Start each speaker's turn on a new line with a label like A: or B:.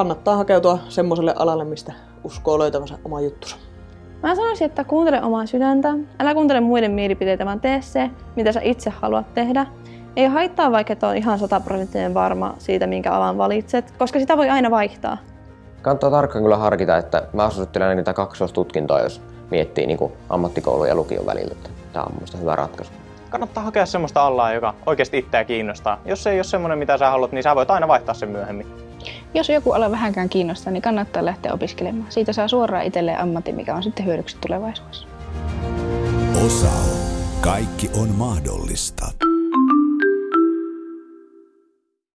A: kannattaa hakeutua semmoiselle alalle, mistä uskoo löytävänsä oma juttusa.
B: Mä sanoisin, että kuuntele omaa sydäntä. Älä kuuntele muiden mielipiteitä, vaan tee se, mitä sä itse haluat tehdä. Ei haittaa, vaikka et ole ihan sataprosenttinen varma siitä, minkä alan valitset, koska sitä voi aina vaihtaa.
C: Kannattaa tarkkaan kyllä harkita, että mä suosittelen niitä kaksoistutkintoa, jos miettii niin kuin ammattikoulun ja lukion välillä. Tämä on mielestäni hyvä ratkaisu.
D: Kannattaa hakea semmoista alaa, joka oikeasti itseä kiinnostaa. Jos se ei ole semmoinen, mitä sä haluat, niin sä voit aina vaihtaa sen myöhemmin.
E: Jos joku ala vähänkään kiinnostaa, niin kannattaa lähteä opiskelemaan. Siitä saa suoraan itselleen ammatin, mikä on sitten hyödyksi tulevaisuudessa.
F: Osao. Kaikki on mahdollista.